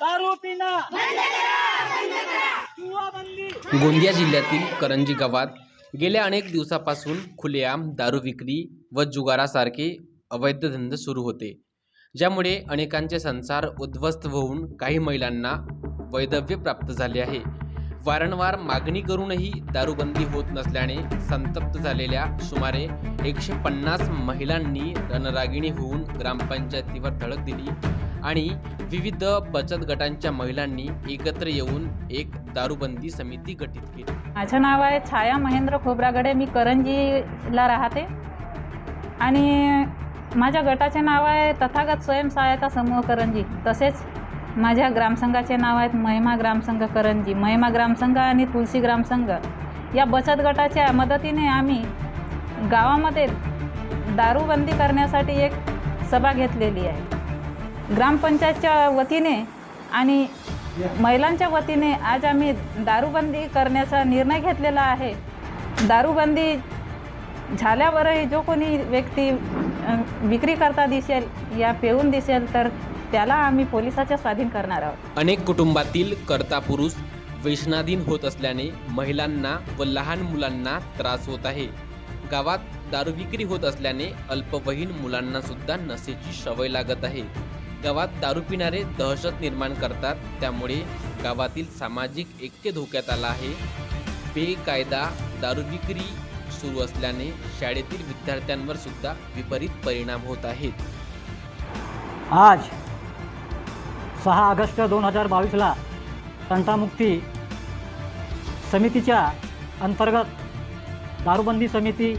दारू गोंदिया जिल्ह्यातील करंजी गावात गेल्या अनेक दिवसापासून खुलेआम दारू विक्री व जुगारासारखे अवैध धंदे सुरू होते. ज्यामुळे अनेकांचे संसार उद्ध्वस्त होऊन काही महिलांना वैधव्य प्राप्त झाले आहे. वारंवार मागणी करूनही दारूबंदी होत नसल्याने संतप्त झालेल्या सुमारे एकशे पन्नास महिलांनी रणरागिणी होऊन ग्रामपंचायतीवर धडक दिली. आणि विविध बचत गटांच्या महिलांनी एकत्र येऊन एक दारूबंदी समिती गठीत केली. माझं नाव आहे छाया महेंद्र खोब्रागडे. मी करंजीला राहते. आणि माझ्या गटाचे नाव आहे तथागत स्वयंसहायता समूह करंजी. तसेच माझ्या ग्रामसंघाचे नाव आहेत महिमा ग्रामसंघ करंजी. महिमा ग्रामसंघ आणि तुलसी ग्रामसंघ. या बचत गटाच्या मदतीने आम्ही गावामध्ये दारूबंदी करण्यासाठी एक सभा घेतलेली आहे. ग्रामपंचायतच्या वतीने आणि महिलांच्या वतीने आज आम्ही दारूबंदी करण्याचा निर्णय घेतलेला आहे. दारूबंदी झाल्यावरही जो कोणी व्यक्ती विक्री करता दिसेल या पेऊन दिसेल तर त्याला आम्ही पोलिसाच्या स्वाधीन करणार आहोत. अनेक कुटुंबातील कर्ता पुरुष व्यसनाधीन होत असल्याने महिलांना व लहान मुलांना त्रास होत आहे. गावात दारू विक्री होत असल्याने अल्पवयीन मुलांना सुद्धा नशेची सवय लागत आहे. गावात दारू पिणारे दहशत निर्माण करतात. त्यामुळे गावातील सामाजिक ऐक्य धोक्यात आला आहे. बेकायदा दारू विक्री सुरू असल्याने शाळेतील विद्यार्थ्यांवर सुद्धा विपरीत परिणाम होत आहेत. आज सहा ऑगस्ट दोन हजार बावीसला तंटामुक्ती समितीच्या अंतर्गत दारूबंदी समिती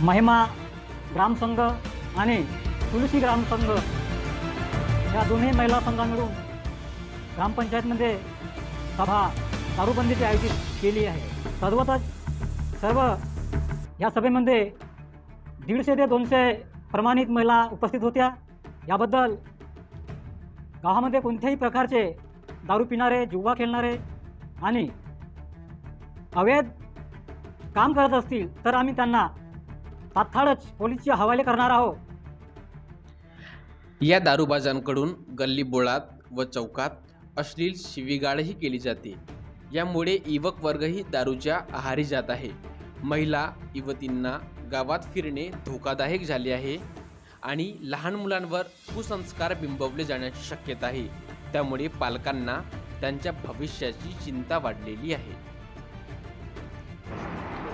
महिमा ग्रामसंघ आणि तुलसी ग्रामसंघ या दोन्ही महिला संघांकडून मिळून ग्रामपंचायतमध्ये सभा दारूबंदीची आयोजित केली आहे. सर्वतच सर्व या सभेमध्ये दीडशे ते दोनशे प्रमाणित महिला उपस्थित होत्या. याबद्दल गावामध्ये कोणत्याही प्रकारचे दारू पिणारे जुवा खेळणारे आणि अवैध काम करत असतील तर आम्ही त्यांना तात्काळच पोलीसच्या हवाले करणार आहोत. या दारूबाजांकडून गल्ली बोळात व चौकात अश्लील शिवीगाळही केली जाते. यामुळे युवक वर्गही दारूच्या आहारी जात आहे. महिला युवतींना गावात फिरणे धोकादायक झाले आहे आणि लहान मुलांवर कुसंस्कार बिंबवले जाण्याची शक्यता आहे. त्यामुळे पालकांना त्यांच्या भविष्याची चिंता वाढलेली आहे.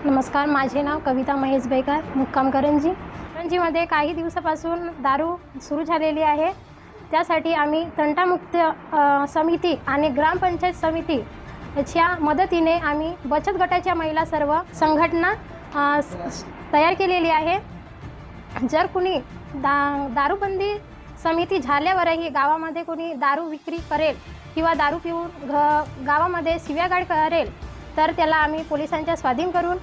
नमस्कार माझे नाव कविता महेश बेकार मुक्काम करंजी. करंजीमध्ये काही दिवसापासून दारू सुरू झालेली आहे. त्यासाठी आम्ही तंटामुक्त समिती आणि ग्रामपंचायत समिती याच्या मदतीने आम्ही बचत गटाच्या महिला सर्व संघटना स- तयार केलेली आहे. जर कुणी दा दारूबंदी समिती झाल्यावरही गावामध्ये कोणी दारू विक्री करेल किंवा दारू पिऊन घ गावामध्ये शिव्यागाड करेल तर त्याला आम्ही पोलिसांच्या स्वाधीन करून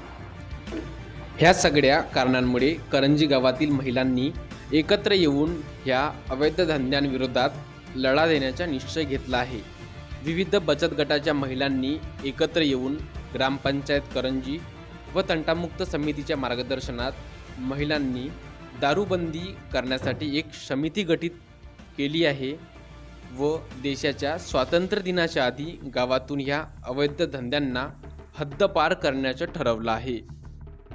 ह्या सगळ्या कारणांमुळे करंजी गावातील महिलांनी एकत्र येऊन ह्या अवैध धंद्यांविरोधात लढा देण्याचा निश्चय घेतला आहे. विविध बचत गटाच्या महिलांनी एकत्र येऊन ग्रामपंचायत करंजी व तंटामुक्त समितीच्या मार्गदर्शनात महिलांनी दारूबंदी करण्यासाठी एक समिती गठीत केली आहे व देशाच्या स्वातंत्र्य दिनाच्या आधी गावातून ह्या अवैध धंद्यांना हद्दपार करण्याचं ठरवलं आहे.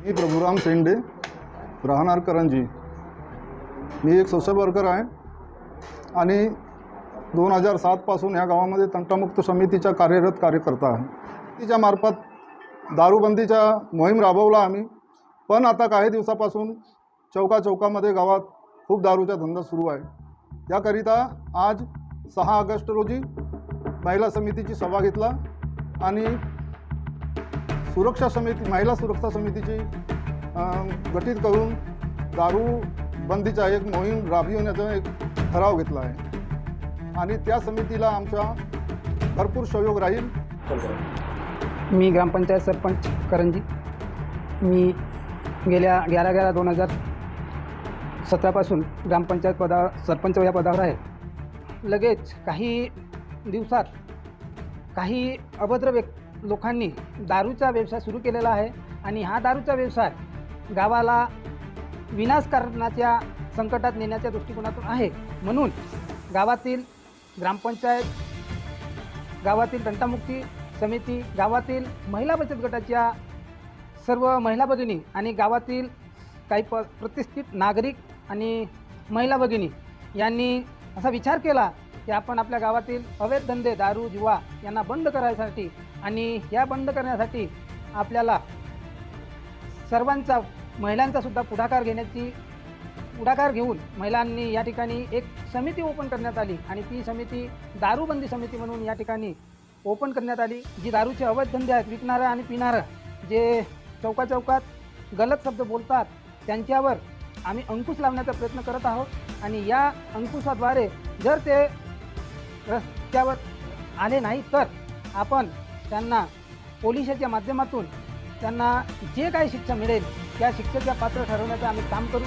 मी प्रभुराम शेंडे राहणार करंजी. मी एक सोशल वर्कर आहे आणि दोन हजार सातपासून ह्या गावामध्ये तंटामुक्त समितीच्या कार्यरत कार्यकर्ता आहे. तिच्या मार्फत दारूबंदीचा मोहीम राबवला आम्ही पण आता काही दिवसापासून चौका चौकामध्ये गावात खूप दारूचा धंदा सुरू आहे. त्याकरिता आज सहा ऑगस्ट रोजी महिला समितीची सभा घेतला आणि सुरक्षा समिती महिला सुरक्षा समितीची अं, गठीत करून दारू बंदीचा एक मोहीम राबविण्याचा एक ठराव घेतला आहे. आणि त्या समितीला आमचा भरपूर सहयोग राहील. मी ग्रामपंचायत सरपंच करंजी. मी गेल्या ग्यारा ग्यारा दोन हजार सतरापासून ग्रामपंचायत पदावर सरपंच या पदावर आहे. लगेच काही दिवसात काही अभद्र व्यक् लोकांनी दारूचा व्यवसाय सुरू केलेला आहे आणि हा दारूचा व्यवसाय गावाला विनाश करण्याच्या संकटात नेण्याच्या दृष्टिकोनातून आहे. म्हणून गावातील ग्रामपंचायत गावातील दंटामुक्ती समिती गावातील महिला बचत गटाच्या सर्व महिला भगिनी आणि गावातील काही प प्रतिष्ठित नागरिक आणि महिला भगिनी यांनी असा विचार केला की आपण आपल्या गावातील अवैध धंदे दारू जुवा यांना बंद करायसाठी आणि या बंद करण्यासाठी आपल्याला सर्वांचा महिलांचा सुद्धा पुढाकार घेण्याची पुढाकार घेऊन महिलांनी या ठिकाणी एक समिती ओपन करण्यात आली आणि ती समिती दारूबंदी समिती म्हणून या ठिकाणी ओपन करण्यात आली जी दारूचे अवैध धंदे आहेत विकणारं आणि पिणारं जे चौका चौकात गलत शब्द बोलतात त्यांच्यावर आम्ही अंकुश लावण्याचा प्रयत्न करत आहोत आणि या अंकुशाद्वारे जर ते रस्त्यावर आले नाही तर आपण त्यांना पोलिसाच्या माध्यमातून त्यांना जे काही शिक्षा मिळेल त्या शिक्षेच्या पात्र ठरवण्याचं आम्ही काम करू.